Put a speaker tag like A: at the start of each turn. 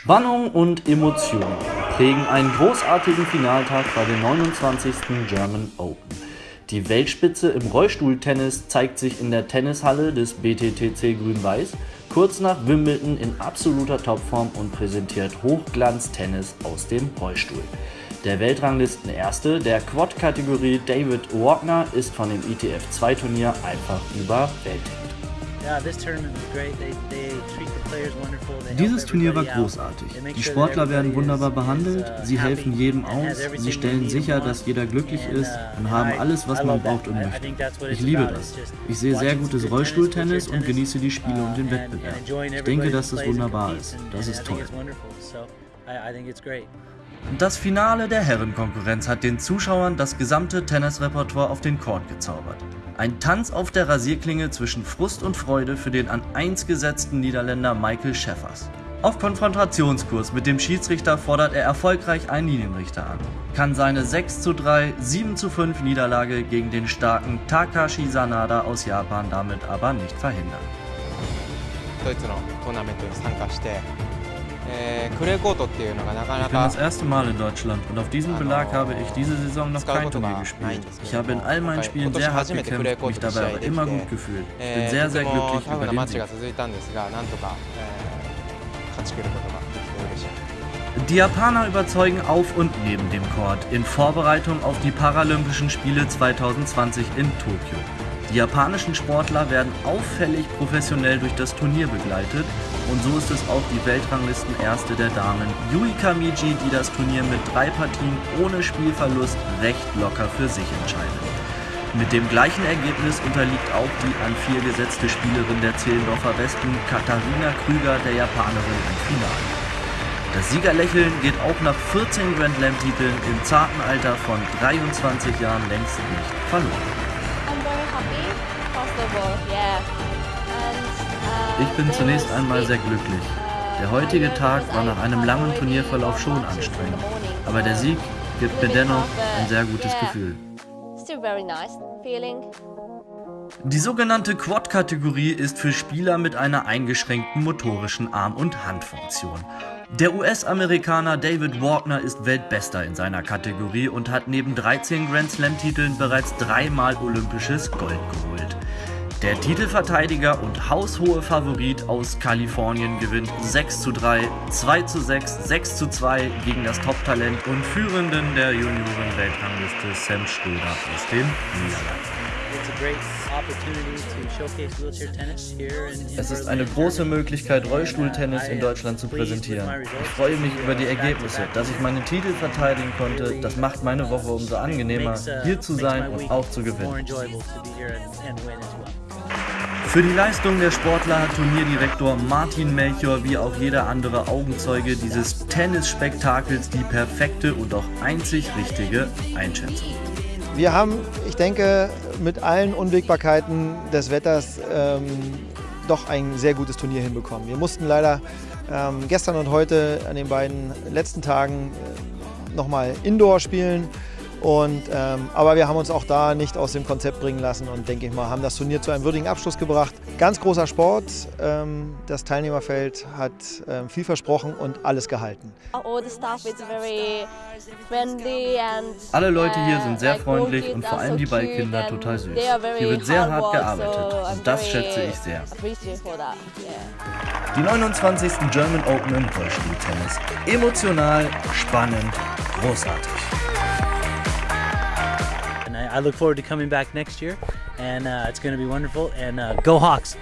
A: Spannung und Emotionen prägen einen großartigen Finaltag bei den 29. German Open. Die Weltspitze im Rollstuhltennis zeigt sich in der Tennishalle des BTTC Grün-Weiß kurz nach Wimbledon in absoluter Topform und präsentiert Hochglanz-Tennis aus dem Rollstuhl. Der Weltranglisten-Erste der Quad-Kategorie David Wagner ist von dem ITF-2-Turnier einfach überwältigt.
B: Dieses Turnier war großartig. Die Sportler werden wunderbar behandelt, sie helfen jedem aus, sie stellen sicher, dass jeder glücklich ist
C: uh,
B: und haben alles, was man braucht und möchte. Ich liebe das. Ich sehe sehr gutes Rollstuhltennis und genieße die Spiele und den Wettbewerb. Ich denke, dass das wunderbar ist. Das ist toll.
A: Das Finale der Herrenkonkurrenz hat den Zuschauern das gesamte Tennisrepertoire auf den Court gezaubert. Ein Tanz auf der Rasierklinge zwischen Frust und Freude für den an 1 gesetzten Niederländer Michael Schäffers. Auf Konfrontationskurs mit dem Schiedsrichter fordert er erfolgreich einen Linienrichter an, kann seine 6 zu 3, 7 zu 5 Niederlage gegen den starken Takashi Sanada aus Japan damit aber nicht verhindern.
D: Äh,
B: ich bin das erste Mal in Deutschland und auf diesem Belag habe ich diese Saison noch kein Turnier gespielt. Ich habe in all meinen Spielen sehr hart gekämpft, mich dabei aber immer gut äh, gefühlt. Ich bin
D: äh,
B: sehr, sehr glücklich über den Sieg.
A: Die Japaner überzeugen auf und neben dem Court in Vorbereitung auf die Paralympischen Spiele 2020 in Tokio. Die japanischen Sportler werden auffällig professionell durch das Turnier begleitet und so ist es auch die Weltranglisten-Erste der Damen Yuika Miji, die das Turnier mit drei Partien ohne Spielverlust recht locker für sich entscheidet. Mit dem gleichen Ergebnis unterliegt auch die an vier gesetzte Spielerin der Zehlendorfer Westen Katharina Krüger der Japanerin im Finale. Das Siegerlächeln geht auch nach 14 Grand Slam-Titeln im zarten Alter von 23 Jahren längst nicht verloren.
E: I'm very happy, first of all, yeah. And, uh,
A: Ich bin zunächst einmal sehr glücklich.
E: uh,
A: Der heutige. Tag war nach einem langen Turnierverlauf schon anstrengend. Aber der Sieg gibt mir dennoch ein sehr gutes. Gefühl.
E: Still very nice feeling.
A: Die sogenannte Quad-Kategorie ist für Spieler mit einer eingeschränkten motorischen Arm- und Handfunktion. Der US-Amerikaner David Wagner ist Weltbester in seiner Kategorie und hat neben 13 Grand Slam-Titeln bereits dreimal olympisches Gold geholt. Der Titelverteidiger und haushohe Favorit aus Kalifornien gewinnt 6 zu 3, 2 zu 6, 6 zu 2 gegen das Top-Talent und Führenden der Junioren-Weltrangliste Sam Schröder aus den Niederlanden. Es ist eine große Möglichkeit, Rollstuhltennis in Deutschland zu präsentieren. Ich freue mich über die Ergebnisse, dass ich meinen Titel verteidigen konnte. Das macht meine Woche umso angenehmer, hier zu sein und auch zu gewinnen. Für die Leistung der Sportler hat Turnierdirektor Martin Melchior wie auch jeder andere Augenzeuge dieses Tennisspektakels die perfekte und auch einzig richtige Einschätzung.
F: Wir haben, ich denke, mit allen Unwägbarkeiten des Wetters ähm, doch ein sehr gutes Turnier hinbekommen. Wir mussten leider ähm, gestern und heute an den beiden letzten Tagen äh, nochmal Indoor spielen. Und, ähm, aber wir haben uns auch da nicht aus dem Konzept bringen lassen und denke ich mal, haben das Turnier zu einem würdigen Abschluss gebracht. Ganz großer Sport. Ähm, das Teilnehmerfeld hat ähm, viel versprochen und alles gehalten.
E: And
A: Alle Leute hier sind sehr
E: like,
A: freundlich und vor allem die Ballkinder total süß. Hier wird sehr hart gearbeitet und das schätze ich sehr. Die 29. German Open im Rollstuhltennis. Emotional, spannend, großartig.
C: I look forward to coming back next year, and uh, it's going to be wonderful. And uh, go Hawks!